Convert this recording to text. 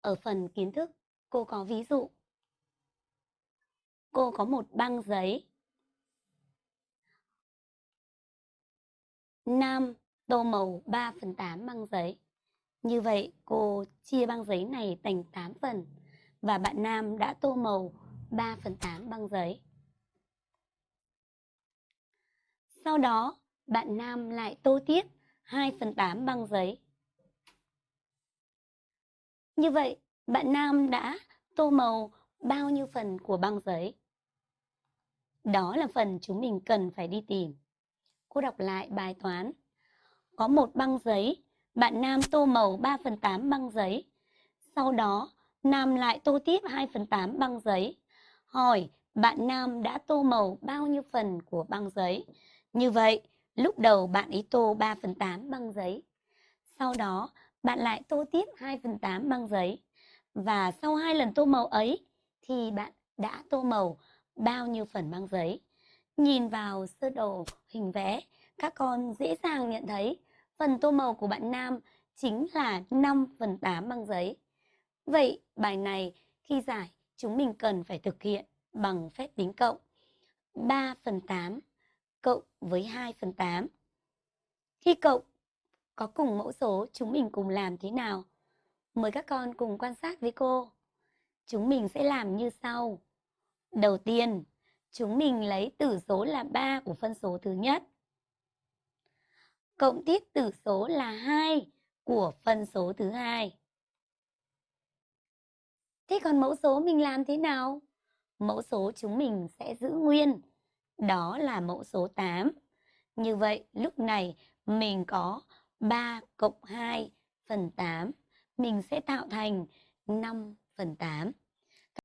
Ở phần kiến thức, cô có ví dụ. Cô có một băng giấy. Nam tô màu 3 phần 8 băng giấy. Như vậy, cô chia băng giấy này thành 8 phần và bạn Nam đã tô màu 3 phần 8 băng giấy. Sau đó, bạn Nam lại tô tiếp 2 phần 8 băng giấy. Như vậy, bạn Nam đã tô màu bao nhiêu phần của băng giấy? Đó là phần chúng mình cần phải đi tìm. Cô đọc lại bài toán. Có một băng giấy, bạn Nam tô màu 3 phần 8 băng giấy. Sau đó, Nam lại tô tiếp 2 phần 8 băng giấy. Hỏi, bạn Nam đã tô màu bao nhiêu phần của băng giấy? Như vậy, lúc đầu bạn ấy tô 3 phần 8 băng giấy. Sau đó, bạn lại tô tiếp 2 phần 8 băng giấy. Và sau hai lần tô màu ấy, thì bạn đã tô màu bao nhiêu phần băng giấy. Nhìn vào sơ đồ hình vẽ, các con dễ dàng nhận thấy phần tô màu của bạn Nam chính là 5 phần 8 băng giấy. Vậy bài này khi giải chúng mình cần phải thực hiện bằng phép tính cộng 3 phần 8 cộng với 2 phần 8. Khi cộng có cùng mẫu số chúng mình cùng làm thế nào? Mời các con cùng quan sát với cô. Chúng mình sẽ làm như sau. Đầu tiên, chúng mình lấy tử số là 3 của phân số thứ nhất. Cộng tiếp tử số là 2 của phân số thứ hai. Thế còn mẫu số mình làm thế nào? Mẫu số chúng mình sẽ giữ nguyên. Đó là mẫu số 8. Như vậy, lúc này mình có 3 cộng 2 phần 8. Mình sẽ tạo thành 5 phần 8.